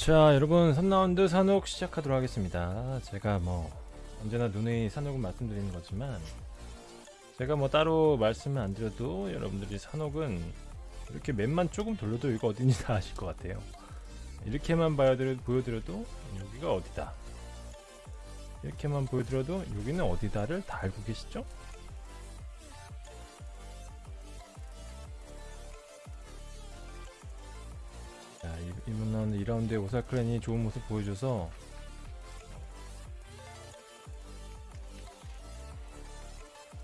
자 여러분 3라운드 산옥 시작하도록 하겠습니다. 제가 뭐 언제나 눈의 산옥은 말씀드리는 거지만 제가 뭐 따로 말씀을 안 드려도 여러분들이 산옥은 이렇게 맵만 조금 돌려도 이거 어딘지 다 아실 것 같아요. 이렇게만 봐드려, 보여드려도 여기가 어디다? 이렇게만 보여드려도 여기는 어디다를 다 알고 계시죠? 이번 2라운드에 오살 clan이 좋은 모습 보여줘서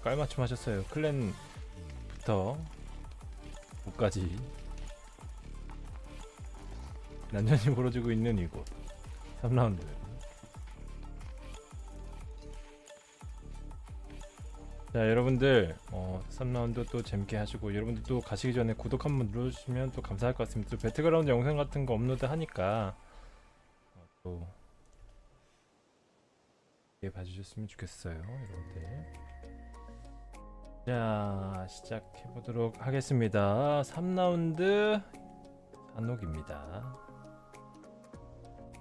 깔맞춤 하셨어요. clan부터 옷까지 난전이 벌어지고 있는 이곳 3라운드 자 여러분들 어, 3라운드 또 재밌게 하시고 여러분들 또 가시기 전에 구독 한번 눌러주시면 또 감사할 것 같습니다. 또 배틀그라운드 영상 같은 거 업로드 하니까 어, 또 예, 봐주셨으면 좋겠어요 여러분들. 자 시작해 보도록 하겠습니다. 3라운드 산옥입니다.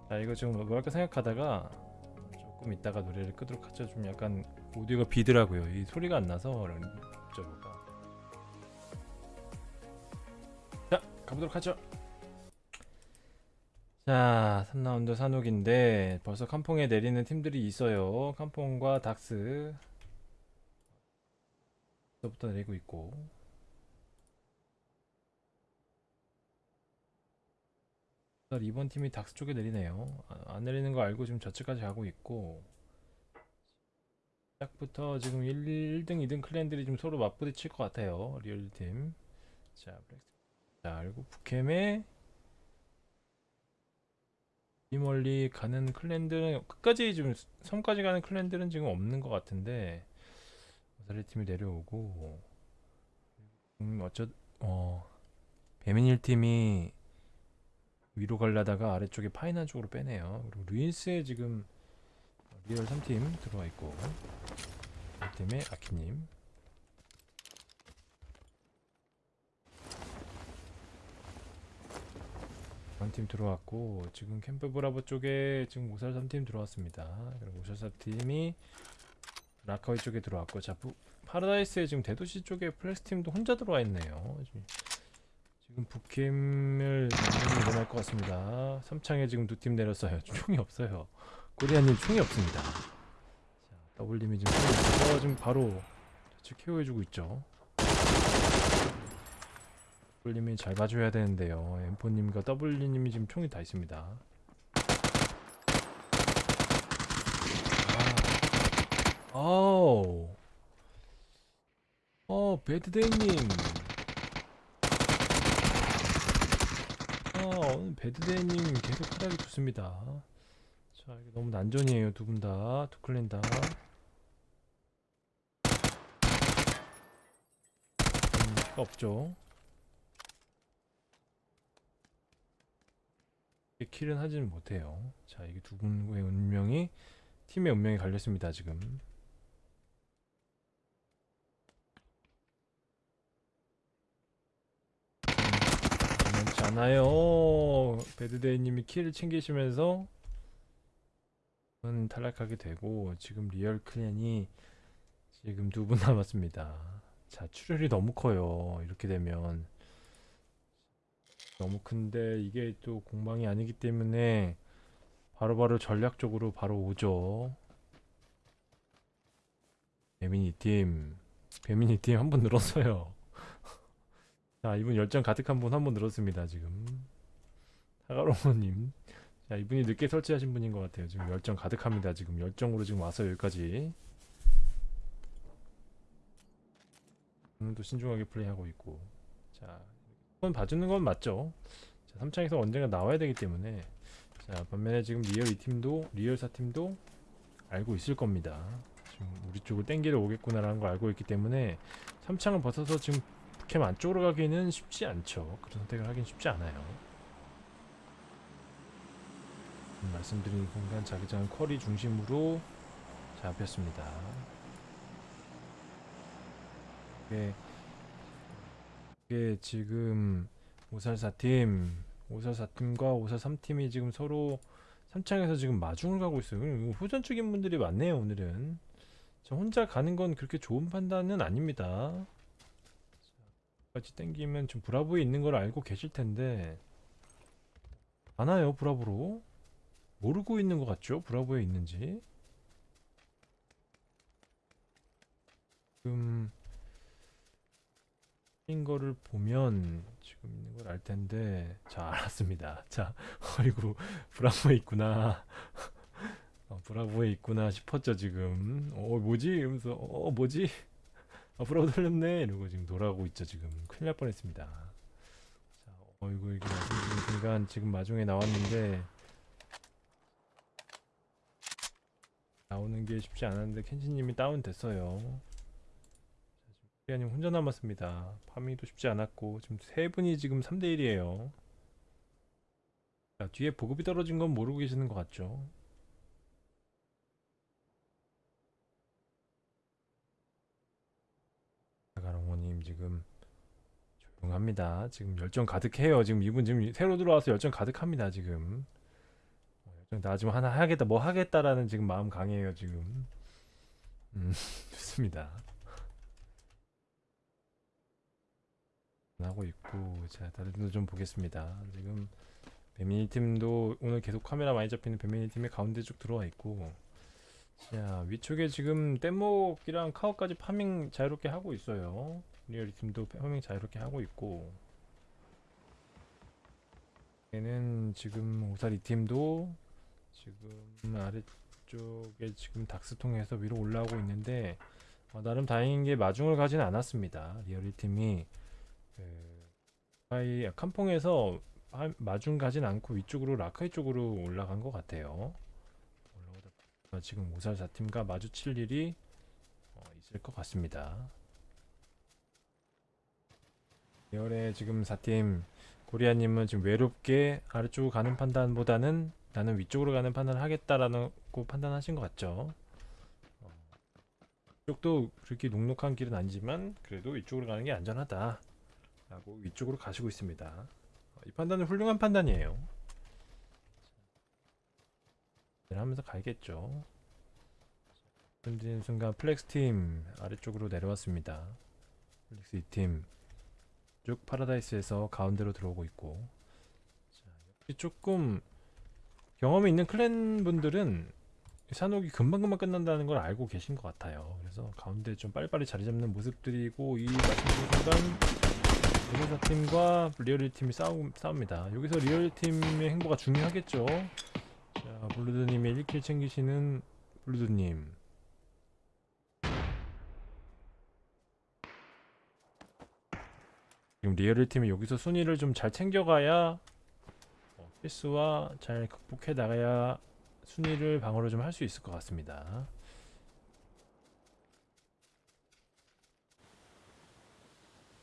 자 이거 지금 뭐 할까 생각하다가 조금 이따가 노래를 끄도록 하죠. 좀 약간 오디오가 비더라고요. 이 소리가 안 나서 저거가. 자 가보도록 하죠. 자 3라운드 산옥인데 벌써 캄퐁에 내리는 팀들이 있어요. 캄퐁과 닥스. 부터 내리고 있고. 이번 팀이 닥스 쪽에 내리네요. 아, 안 내리는 거 알고 지금 저측까지 가고 있고 시작부터 지금 1, 등 2등 클랜들이 좀 서로 맞부딪힐 것 같아요 리얼팀 자, 블랙스. 자 그리고 북캠에 이 멀리 가는 클랜들은 끝까지 지금 섬까지 가는 클랜들은 지금 없는 것 같은데 오사리 팀이 내려오고 음 어쩌 어 배민일 팀이 위로 갈라다가 아래쪽에 파이난 쪽으로 빼네요. 그리고 루인스에 지금 리얼 3팀 들어와 있고 이 팀의 아키님 한팀 들어왔고 지금 캠프 브라보 쪽에 지금 오살 3팀 들어왔습니다. 그리고 오살 3팀이 라카이 쪽에 들어왔고 자 부, 파라다이스에 지금 대도시 쪽에 플렉스 팀도 혼자 들어와 있네요. 지금, 북캠을 일어날 것 같습니다. 삼창에 지금 두 팀 내렸어요. 총이 없어요. 코리아님 총이 없습니다. 자, 더블님이 지금 총이 지금 바로 좌측 케어해주고 있죠. 더블님이 잘 봐줘야 되는데요. 엠포님과 더블님이 지금 총이 다 있습니다. 아, 어우, 어, 배드데이님. 아, 오늘 배드데이님 계속 활약이 좋습니다. 자, 이게 너무 난전이에요. 두 분 다, 두 클랜 다. 음, 없죠. 킬은 하지는 못해요. 자, 이게 두 분의 운명이 팀의 운명이 갈렸습니다. 지금. 그렇지 않아요. 배드데이님이 kill을 챙기시면서 은 탈락하게 되고 지금 리얼 clan이 지금 두 분 남았습니다. 자 출혈이 너무 커요. 이렇게 되면 너무 큰데 이게 또 공방이 아니기 때문에 바로바로 전략적으로 바로 오죠. 배민 2팀, 배민 2팀 한 번 늘었어요. 자 이분 열정 가득한 분 한 번 늘었습니다 지금 타가로모님 자 이분이 늦게 설치하신 분인 것 같아요. 지금 열정 가득합니다 지금. 열정으로 지금 와서 여기까지. 오늘도 신중하게 플레이하고 있고. 자 이건 봐주는 건 맞죠? 자 3창에서 언젠가 나와야 되기 때문에. 자 반면에 지금 리얼 2팀도 리얼 4팀도 알고 있을 겁니다. 지금 우리 쪽을 땡기러 오겠구나라는 걸 알고 있기 때문에 3창을 벗어서 지금 캠 안쪽으로 가기는 쉽지 않죠. 그런 선택을 하긴 쉽지 않아요. 음, 말씀드린 순간 자기장 쿼리 중심으로 잡혔습니다. 이게, 이게 지금 오살사 팀 544팀과 543팀이 지금 서로 3창에서 지금 마중을 가고 있어요. 후전적인 분들이 많네요, 오늘은. 저 혼자 가는 건 그렇게 좋은 판단은 아닙니다. 같이 땡기면 지금 브라보에 있는 걸 알고 계실 텐데 안 와요, 브라보로. 모르고 있는 것 같죠? 브라보에 있는지. 지금 인 거를 보면 지금 있는 걸 알 텐데 자 알았습니다. 자 어이구 브라보에 있구나. 어, 브라보에 있구나 싶었죠 지금. 어 뭐지? 이러면서 어 뭐지? 아 브라보 돌렸네. 이러고 지금 돌아오고 있죠 지금. 큰일 날 뻔했습니다. 자 어이구 이게 순간 지금 마중에 나왔는데 나오는 게 쉽지 않았는데 켄지님이 다운 됐어요 리아님 혼자 남았습니다. 파밍도 쉽지 않았고 지금 세 분이 지금 3대 1이에요. 자, 뒤에 보급이 떨어진 건 모르고 계시는 것 같죠? 가롱호님 지금 조용합니다. 지금 열정 가득해요. 지금 이분 지금 새로 들어와서 열정 가득합니다. 지금 나 지금 하나 하겠다 뭐 하겠다라는 지금 마음 강해요. 지금 음, 좋습니다. 하고 있고 자 다른 팀도 좀 보겠습니다 지금 배민 2팀도 오늘 계속 카메라 많이 잡히는 배민 2팀의 가운데 쪽 들어와 있고 자 위쪽에 지금 뗏목이랑 카오까지 farming 자유롭게 하고 있어요 리얼 2팀도 farming 자유롭게 하고 있고 얘는 지금 오살 2팀도 지금 아래쪽에 지금 닥스통해서 위로 올라오고 있는데 어, 나름 다행인 게 마중을 가지는 않았습니다 리얼리 팀이 그 아이 칸퐁에서 하- 마중 가진 않고 위쪽으로 라카이 쪽으로 올라간 것 같아요. 지금 오살 4팀과 마주칠 일이 어, 있을 것 같습니다. 열의 지금 4팀 고리아님은 지금 외롭게 아래쪽으로 가는 판단보다는 나는 위쪽으로 가는 판단을 하겠다라고 판단하신 것 같죠. 어, 이쪽도 그렇게 녹록한 길은 아니지만 그래도 위쪽으로 가는 게 안전하다. 라고 위쪽으로 가시고 있습니다. 어, 이 판단은 훌륭한 판단이에요. 네, 하면서 가야겠죠. 던지는 순간 플렉스 팀 아래쪽으로 내려왔습니다. 플렉스 2팀 쭉 파라다이스에서 가운데로 들어오고 있고 자, 역시 조금 경험이 있는 clan 분들은 사녹이 금방금방 끝난다는 걸 알고 계신 것 같아요. 그래서 가운데 좀 빨리빨리 자리 잡는 모습들이고 이 말씀드린 순간 리얼 4팀과 리얼 2팀이 싸우, 싸웁니다. 여기서 리얼 2팀의 행보가 중요하겠죠. 자, 블루드님의 1kill 챙기시는 블루드님. 지금 리얼 2팀이 여기서 순위를 좀 잘 챙겨가야 어, 필수와 잘 극복해 나가야 순위를 방어를 좀 할 수 있을 것 같습니다.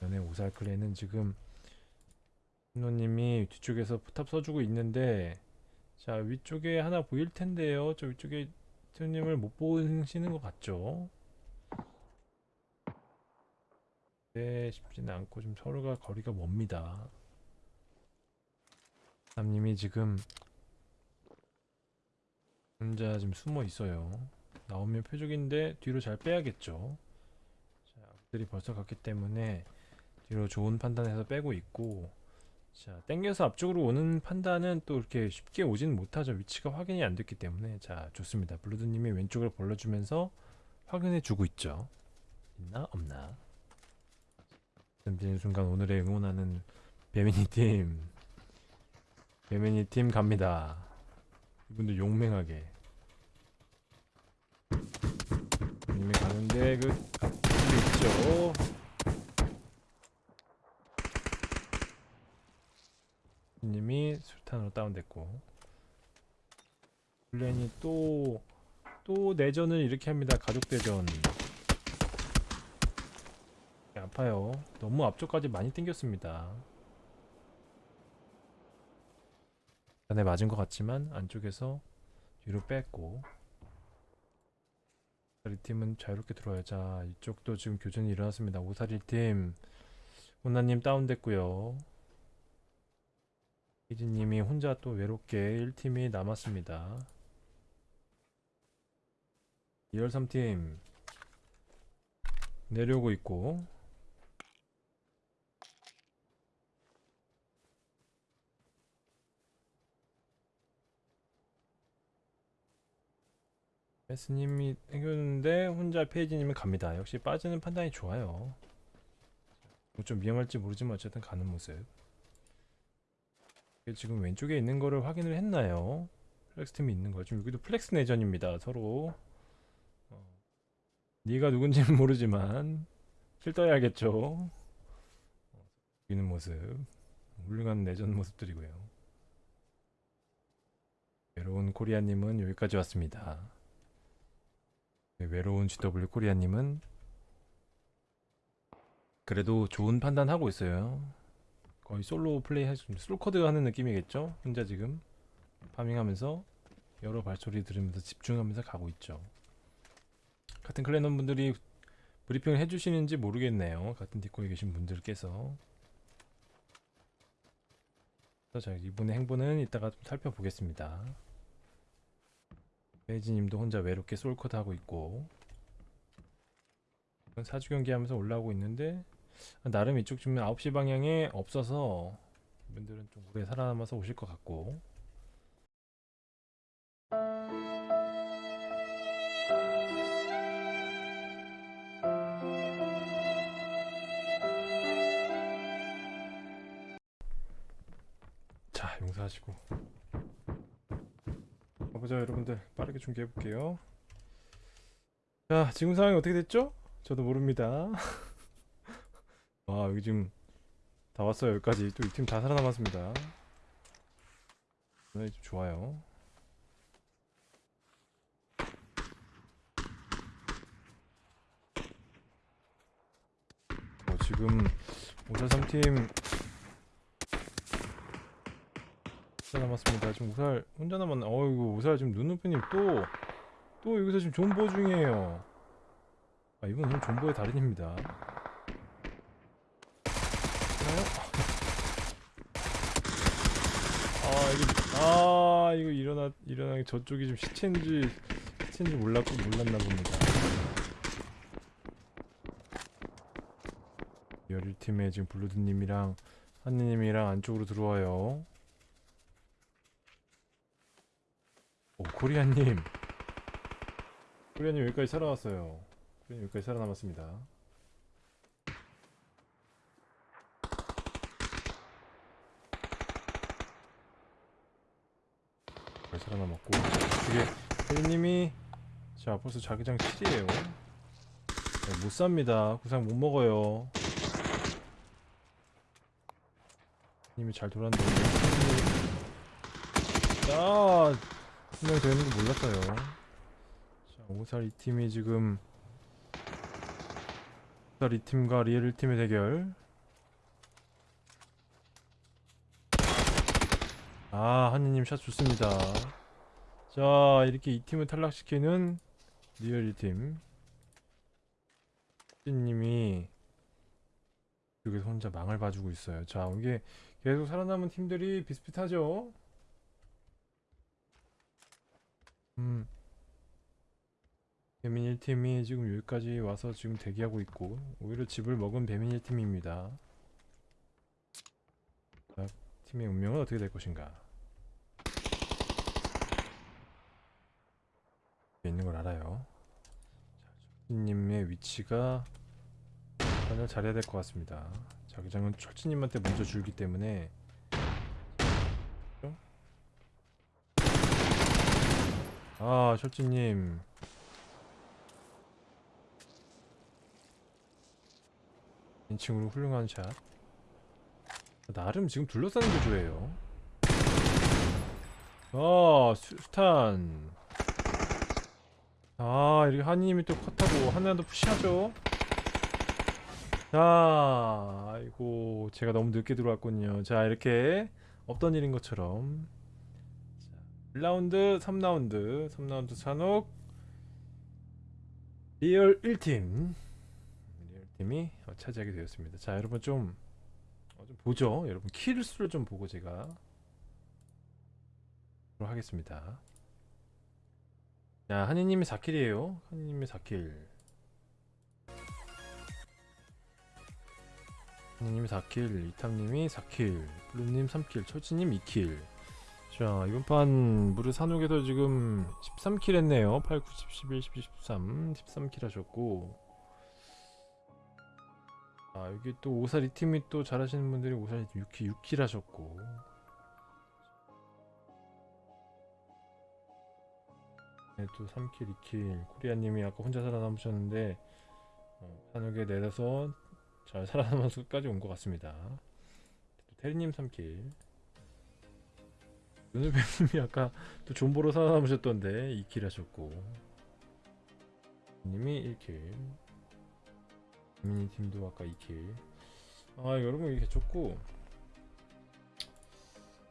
연의 오살클레는 지금 신노님이 뒤쪽에서 포탑 써주고 있는데 자 위쪽에 하나 보일 텐데요. 저 위쪽에 신노님을 못 보시는 것 같죠? 네 쉽지는 않고 좀 서로가 거리가 멉니다 남님이 지금 혼자 지금 숨어 있어요. 나오면 표적인데 뒤로 잘 빼야겠죠. 자 들이 벌써 갔기 때문에 뒤로 좋은 판단해서 빼고 있고 자 땡겨서 앞쪽으로 오는 판단은 또 이렇게 쉽게 오지는 못하죠. 위치가 확인이 안 됐기 때문에. 자 좋습니다. 블루드님이 왼쪽을 벌려주면서 확인해 주고 있죠. 있나 없나? 덤비는 순간 오늘의 응원하는 배미니 팀 배미니 팀 갑니다. 이분들 용맹하게. 님이 가는데 그 앞쪽에 있죠. 님이 술탄으로 다운됐고. 블렌이 또 또 내전을 이렇게 합니다. 가족 대전. 아파요. 너무 앞쪽까지 많이 땡겼습니다 전에 맞은 것 같지만 안쪽에서 뒤로 뺐고 오사리 팀은 자유롭게 들어와요. 자 이쪽도 지금 교전이 일어났습니다. 오사리 팀. 혼나님 다운됐고요. 이진님이 혼자 또 외롭게 1팀이 남았습니다. 2열 3팀. 내려오고 있고 메스님이 해줬는데 혼자 페이지님이 갑니다. 역시 빠지는 판단이 좋아요. 뭐좀 위험할지 모르지만 어쨌든 가는 모습. 지금 왼쪽에 있는 거를 확인을 했나요? 플렉스 팀이 있는 거. 지금 여기도 플렉스 내전입니다. 서로. 어. 네가 누군지는 모르지만 kill 떠야겠죠. 어, 이기는 모습. 훌륭한 내전 모습들이고요. 외로운 코리아님은 여기까지 왔습니다. 네, 외로운 GW 코리아님은 그래도 좋은 판단 하고 있어요. 거의 솔로 플레이 할수 있는 솔쿼드 하는 느낌이겠죠? 혼자 지금 farming하면서 여러 발소리 들으면서 집중하면서 가고 있죠. 같은 clan원 분들이 브리핑을 해주시는지 모르겠네요. 같은 디코에 계신 분들께서. 자 이분의 행보는 이따가 좀 살펴보겠습니다. 베이지님도 혼자 외롭게 솔쿼드 하고 있고. 사주 경기 하면서 올라오고 있는데 나름 이쪽 지금 9시 방향에 없어서 이분들은 좀 오래 살아남아서 오실 것 같고. 자 용서하시고. 가 보자 여러분들. 빠르게 중계해 볼게요. 자 지금 상황이 어떻게 됐죠? 저도 모릅니다. 와 여기 지금 다 왔어요. 여기까지. 또 이 팀 다 살아남았습니다. 네, 좀 좋아요. 어, 지금 543팀 살아남았습니다 지금 우살 혼자 남았나 어이구 우살 지금 눈누프님 또 또 여기서 지금 존버 중이에요 아 이분 오늘 존버의 달인입니다? 아 이거 아 이거 일어나 일어나기 저쪽이 좀 시체인지 시체인지 몰랐고 몰랐나 봅니다. 열일 팀에 지금 블루드님이랑 한니님이랑 안쪽으로 들어와요. 오 코리아님, 코리아님 여기까지 살아왔어요. 코리아님 여기까지 살아남았습니다. 잘 살아남았고 이게 혜리님이 자 벌써 자기장 7이에요. 못 삽니다. 구상 못 먹어요. 님이 잘 돌았는데. 아 분명히 되는 거 몰랐어요 자 오살 이 팀이 지금 오살 이 팀과 리엘 1팀의 대결 아, 한니님 샷 좋습니다. 자, 이렇게 이 팀을 탈락시키는 리얼 2팀. 님이 여기서 혼자 망을 봐주고 있어요. 자, 이게 계속 살아남은 팀들이 비슷비슷하죠? 음. 배민 1팀이 지금 여기까지 와서 지금 대기하고 있고, 오히려 집을 먹은 배민 1팀입니다. 자, 팀의 운명은 어떻게 될 것인가? 있는 걸 알아요. 철진님의 위치가 판을 잘해야 될 것 같습니다. 자기장은 철진님한테 먼저 줄기 때문에 아 철진님. 인칭으로 훌륭한 샷. 나름 지금 둘러싸는 구조예요. 아 수, 수탄. 아 이렇게 한이님이 또 컷하고 하나도 푸시하죠? 자 아이고 제가 너무 늦게 들어왔군요. 자 이렇게 없던 일인 것처럼. 자, 1라운드 3라운드 3라운드 산옥 리얼 1팀 리얼 팀이 어, 차지하게 되었습니다 자 여러분 좀, 어, 좀 보죠 여러분 kill 수를 좀 보고 제가 하겠습니다. 자, 한이님이 4킬이에요. 한이님이 4킬. 한이님이 4킬, 이탐님이 4킬, 블루님 3킬, 철지님 2킬. 자, 이번 판 무려 사녹에서 지금 13kill 했네요. 8, 9, 10, 11, 12, 13, 13kill 하셨고. 아, 여기 또 오살 이 팀이 또 잘하시는 분들이 오살 6kill, 6kill 하셨고. 네, 또 3kill, 2kill. 코리아님이 아까 혼자 살아남으셨는데 어, 사녹에 내려서 잘 살아남아서 끝까지 온 것 같습니다. 또 테리님 3kill. 눈을뱀님이 아까 또 존버로 살아남으셨던데 2kill 하셨고. 님이 1킬 미니 팀도 아까 2킬 아 여러분 이렇게 좋고.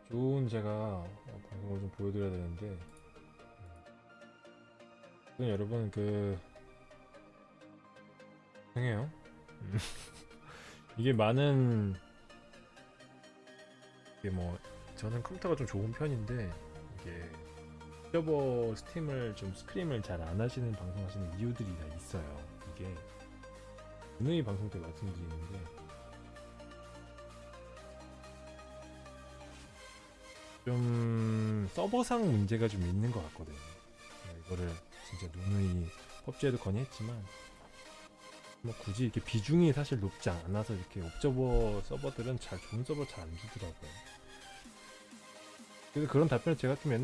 좋은 제가 어, 방송을 좀 보여드려야 되는데. 우선 여러분 그 죄송해요. 음. 이게 많은 이게 뭐 저는 컴퓨터가 좀 좋은 편인데 이게 서버 스팀을 좀 스크림을 잘 안 하시는 방송 하시는 이유들이 다 있어요. 이게 누누이 방송 때 말씀드리는데 좀 서버상 문제가 좀 있는 것 같거든요. 제가 이거를 진짜 누누이 펍지에도 건의했지만 뭐 굳이 이렇게 비중이 사실 높지 않아서 이렇게 옵저버 서버들은 잘 좋은 서버 잘 안 주더라고요. 그래서 그런 답변을 제가 좀 옛날